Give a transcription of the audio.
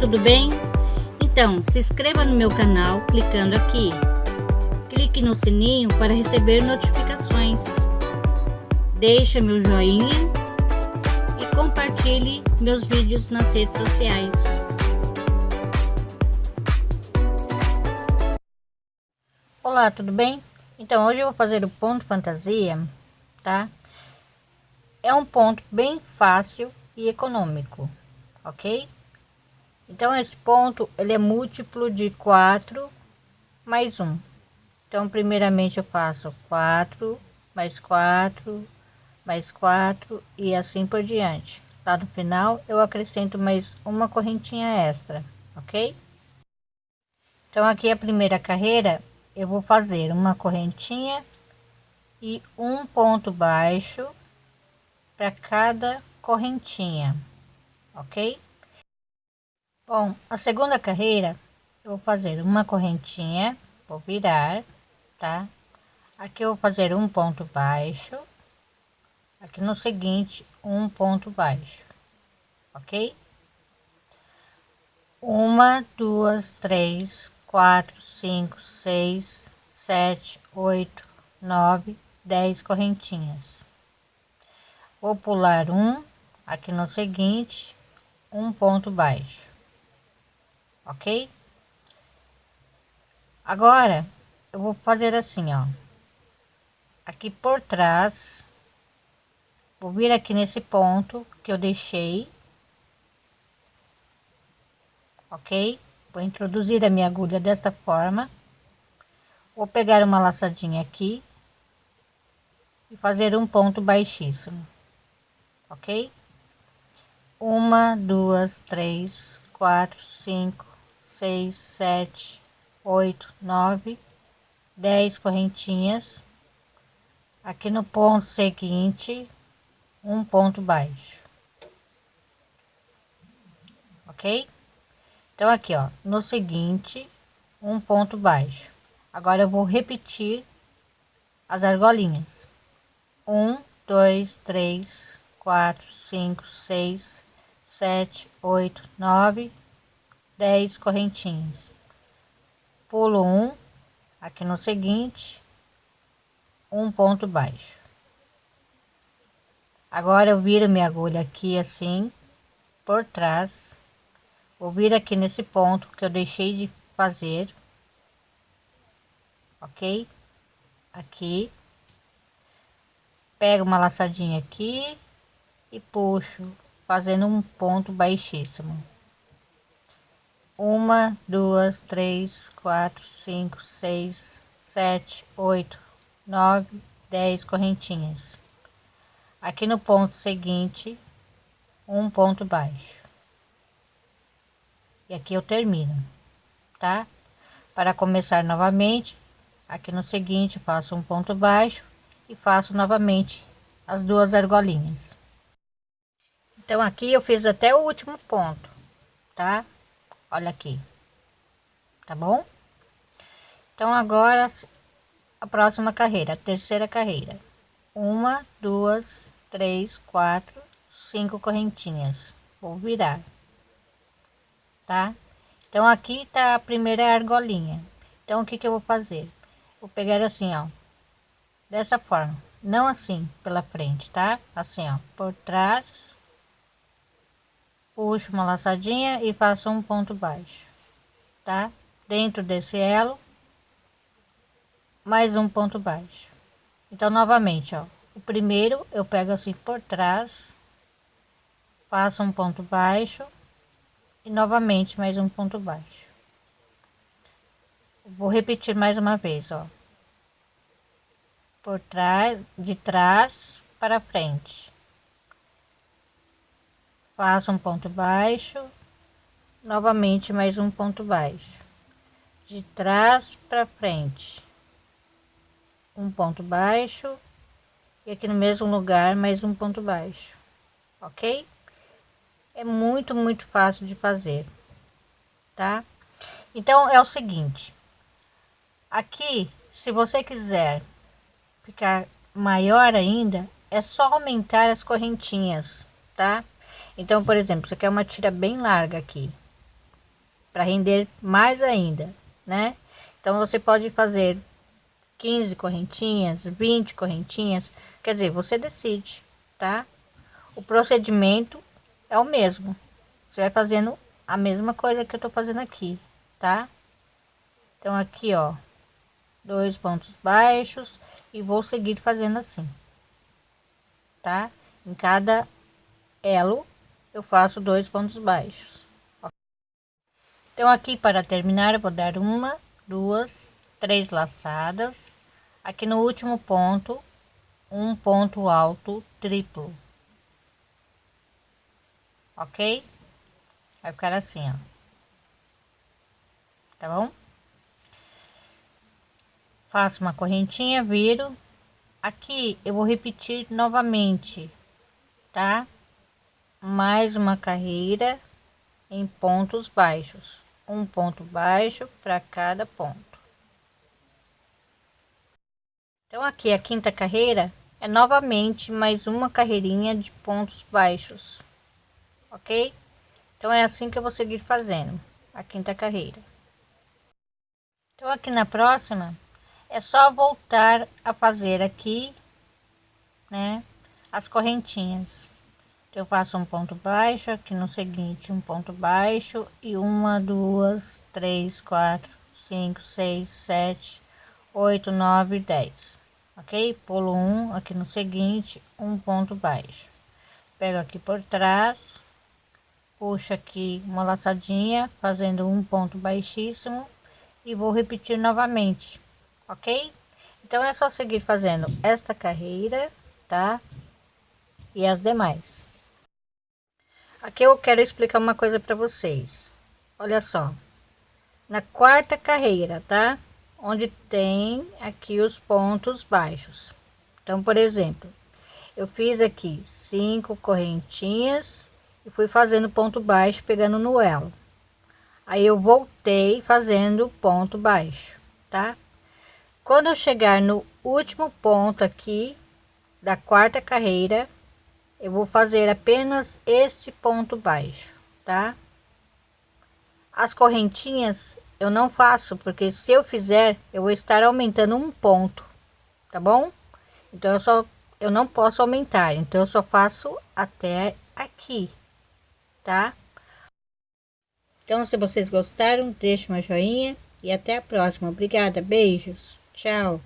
tudo bem? Então, se inscreva no meu canal clicando aqui. Clique no sininho para receber notificações. Deixe meu joinha e compartilhe meus vídeos nas redes sociais. Olá, tudo bem? Então, hoje eu vou fazer o ponto fantasia, tá? É um ponto bem fácil e econômico, ok? Então, esse ponto, ele é múltiplo de 4 mais 1. Então, primeiramente eu faço 4, mais 4, mais 4 e assim por diante. Lá no final, eu acrescento mais uma correntinha extra, ok? Então, aqui a primeira carreira, eu vou fazer uma correntinha e um ponto baixo para cada correntinha, ok? Bom, a segunda carreira eu vou fazer uma correntinha, vou virar, tá? Aqui eu vou fazer um ponto baixo, aqui no seguinte um ponto baixo, ok? Uma, duas, três, quatro, cinco, seis, sete, oito, nove, dez correntinhas. Vou pular um, aqui no seguinte, um ponto baixo ok? Agora, eu vou fazer assim, ó. Aqui por trás, vou vir aqui nesse ponto que eu deixei, ok? Vou introduzir a minha agulha dessa forma. Vou pegar uma laçadinha aqui e fazer um ponto baixíssimo, ok? Uma, duas, três, quatro, cinco, seis, sete, oito, nove, dez correntinhas. Aqui no ponto seguinte, um ponto baixo. Ok? Então, aqui, ó, no seguinte, um ponto baixo. Agora, eu vou repetir as argolinhas. Um, dois, três, quatro, cinco, seis, sete, oito, nove, 10 correntinhas pulo um aqui no seguinte um ponto baixo. Agora eu viro minha agulha aqui assim por trás. Vou vir aqui nesse ponto que eu deixei de fazer ok? Aqui. Pego uma laçadinha aqui e puxo fazendo um ponto baixíssimo uma, duas, três, quatro, cinco, seis, sete, oito, nove, dez correntinhas. Aqui no ponto seguinte, um ponto baixo. E aqui eu termino, tá? Para começar novamente, aqui no seguinte, faço um ponto baixo e faço novamente as duas argolinhas. Então, aqui eu fiz até o último ponto, tá? Olha aqui. Tá bom? Então agora a próxima carreira a terceira carreira. Uma duas três quatro cinco correntinhas. Vou virar. Tá? Então aqui tá a primeira argolinha. Então o que que eu vou fazer? Vou pegar assim ó. Dessa forma. Não assim pela frente tá? Assim ó. Por trás puxo uma laçadinha e faço um ponto baixo, tá? Dentro desse elo, mais um ponto baixo. Então, novamente, ó, o primeiro eu pego assim por trás, faço um ponto baixo e novamente mais um ponto baixo. Vou repetir mais uma vez, ó. Por trás, de trás para frente faço um ponto baixo. Novamente mais um ponto baixo. De trás para frente. Um ponto baixo. E aqui no mesmo lugar mais um ponto baixo. Ok? É muito muito fácil de fazer. Tá? Então é o seguinte. Aqui se você quiser ficar maior ainda é só aumentar as correntinhas tá então, por exemplo, você quer uma tira bem larga aqui, para render mais ainda, né? Então você pode fazer 15 correntinhas, 20 correntinhas, quer dizer, você decide, tá? O procedimento é o mesmo. Você vai fazendo a mesma coisa que eu tô fazendo aqui, tá? Então aqui, ó, dois pontos baixos e vou seguir fazendo assim, tá? Em cada elo eu faço dois pontos baixos. Então aqui para terminar vou dar uma, duas, três laçadas. Aqui no último ponto, um ponto alto triplo. Ok? Vai ficar assim, ó. Tá bom? Faço uma correntinha, viro. Aqui eu vou repetir novamente, tá? Mais uma carreira em pontos baixos. Um ponto baixo para cada ponto. Então aqui a quinta carreira é novamente mais uma carreirinha de pontos baixos, ok? Então é assim que eu vou seguir fazendo a quinta carreira. Então aqui na próxima é só voltar a fazer aqui, né, as correntinhas. Eu faço um ponto baixo aqui no seguinte, um ponto baixo e uma, duas, três, quatro, cinco, seis, sete, oito, nove, dez ok? Pulo um aqui no seguinte, um ponto baixo. Pego aqui por trás, puxo aqui uma laçadinha, fazendo um ponto baixíssimo e vou repetir novamente, ok? Então é só seguir fazendo esta carreira, tá? E as demais. Aqui eu quero explicar uma coisa para vocês. Olha só. Na quarta carreira, tá? onde tem aqui os pontos baixos. Então, por exemplo, eu fiz aqui cinco correntinhas e fui fazendo ponto baixo pegando no elo. Aí eu voltei fazendo ponto baixo, tá? Quando eu chegar no último ponto aqui da quarta carreira, eu vou fazer apenas este ponto baixo, tá? As correntinhas eu não faço, porque se eu fizer, eu vou estar aumentando um ponto, tá bom? Então, eu só, eu não posso aumentar, então eu só faço até aqui, tá? Então, se vocês gostaram, deixe uma joinha e até a próxima. Obrigada, beijos, tchau.